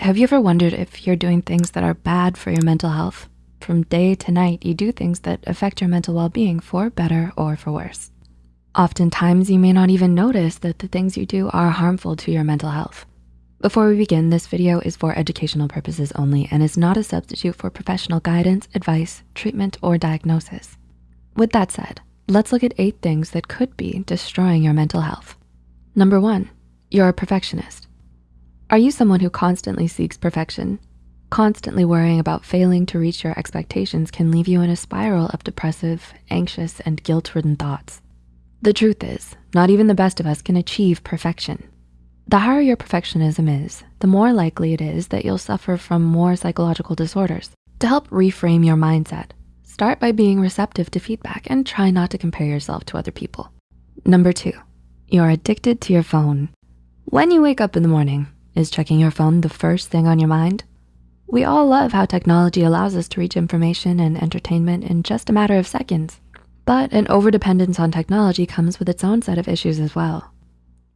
Have you ever wondered if you're doing things that are bad for your mental health? From day to night, you do things that affect your mental well-being for better or for worse. Oftentimes, you may not even notice that the things you do are harmful to your mental health. Before we begin, this video is for educational purposes only and is not a substitute for professional guidance, advice, treatment, or diagnosis. With that said, let's look at eight things that could be destroying your mental health. Number one, you're a perfectionist. Are you someone who constantly seeks perfection? Constantly worrying about failing to reach your expectations can leave you in a spiral of depressive, anxious, and guilt-ridden thoughts. The truth is, not even the best of us can achieve perfection. The higher your perfectionism is, the more likely it is that you'll suffer from more psychological disorders. To help reframe your mindset, start by being receptive to feedback and try not to compare yourself to other people. Number two, you're addicted to your phone. When you wake up in the morning, is checking your phone the first thing on your mind? We all love how technology allows us to reach information and entertainment in just a matter of seconds. But an overdependence on technology comes with its own set of issues as well.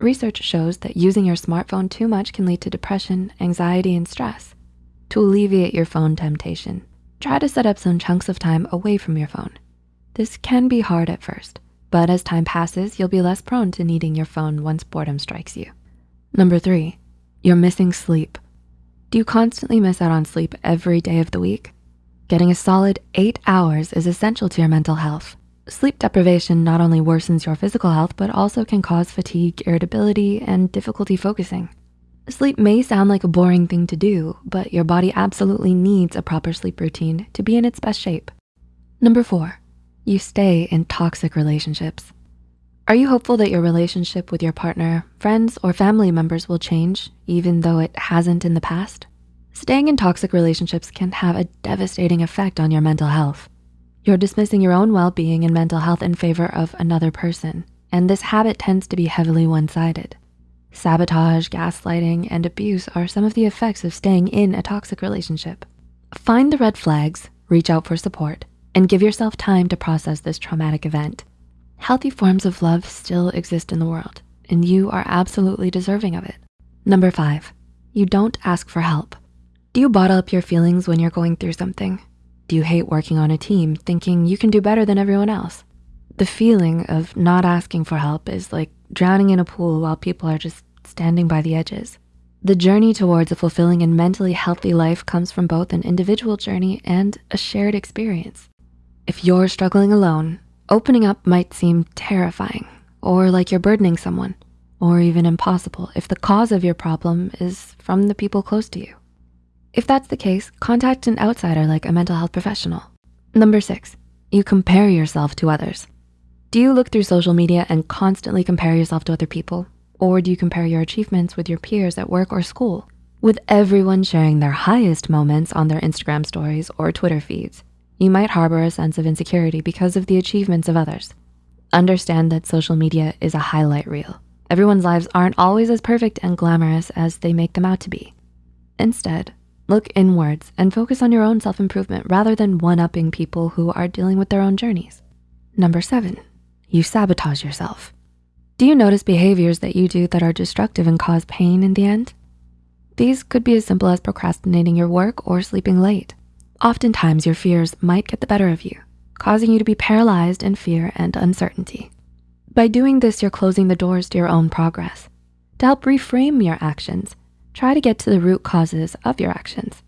Research shows that using your smartphone too much can lead to depression, anxiety, and stress. To alleviate your phone temptation, try to set up some chunks of time away from your phone. This can be hard at first, but as time passes, you'll be less prone to needing your phone once boredom strikes you. Number three, you're missing sleep. Do you constantly miss out on sleep every day of the week? Getting a solid eight hours is essential to your mental health. Sleep deprivation not only worsens your physical health, but also can cause fatigue, irritability, and difficulty focusing. Sleep may sound like a boring thing to do, but your body absolutely needs a proper sleep routine to be in its best shape. Number four, you stay in toxic relationships. Are you hopeful that your relationship with your partner, friends, or family members will change, even though it hasn't in the past? Staying in toxic relationships can have a devastating effect on your mental health. You're dismissing your own well-being and mental health in favor of another person, and this habit tends to be heavily one-sided. Sabotage, gaslighting, and abuse are some of the effects of staying in a toxic relationship. Find the red flags, reach out for support, and give yourself time to process this traumatic event. Healthy forms of love still exist in the world, and you are absolutely deserving of it. Number five, you don't ask for help. Do you bottle up your feelings when you're going through something? Do you hate working on a team thinking you can do better than everyone else? The feeling of not asking for help is like drowning in a pool while people are just standing by the edges. The journey towards a fulfilling and mentally healthy life comes from both an individual journey and a shared experience. If you're struggling alone, Opening up might seem terrifying or like you're burdening someone or even impossible if the cause of your problem is from the people close to you. If that's the case, contact an outsider like a mental health professional. Number six, you compare yourself to others. Do you look through social media and constantly compare yourself to other people? Or do you compare your achievements with your peers at work or school? With everyone sharing their highest moments on their Instagram stories or Twitter feeds, you might harbor a sense of insecurity because of the achievements of others. Understand that social media is a highlight reel. Everyone's lives aren't always as perfect and glamorous as they make them out to be. Instead, look inwards and focus on your own self-improvement rather than one-upping people who are dealing with their own journeys. Number seven, you sabotage yourself. Do you notice behaviors that you do that are destructive and cause pain in the end? These could be as simple as procrastinating your work or sleeping late. Oftentimes your fears might get the better of you, causing you to be paralyzed in fear and uncertainty. By doing this, you're closing the doors to your own progress. To help reframe your actions, try to get to the root causes of your actions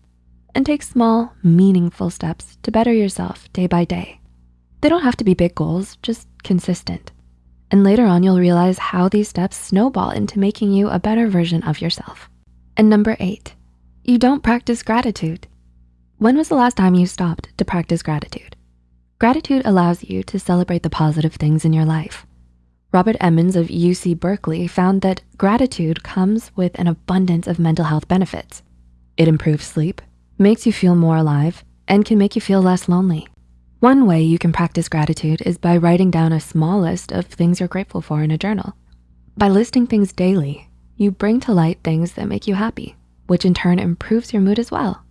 and take small, meaningful steps to better yourself day by day. They don't have to be big goals, just consistent. And later on, you'll realize how these steps snowball into making you a better version of yourself. And number eight, you don't practice gratitude. When was the last time you stopped to practice gratitude? Gratitude allows you to celebrate the positive things in your life. Robert Emmons of UC Berkeley found that gratitude comes with an abundance of mental health benefits. It improves sleep, makes you feel more alive, and can make you feel less lonely. One way you can practice gratitude is by writing down a small list of things you're grateful for in a journal. By listing things daily, you bring to light things that make you happy, which in turn improves your mood as well.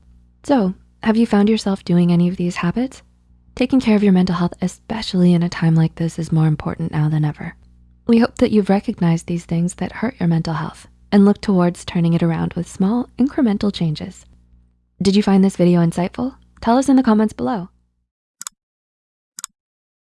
So have you found yourself doing any of these habits? Taking care of your mental health, especially in a time like this, is more important now than ever. We hope that you've recognized these things that hurt your mental health and look towards turning it around with small incremental changes. Did you find this video insightful? Tell us in the comments below.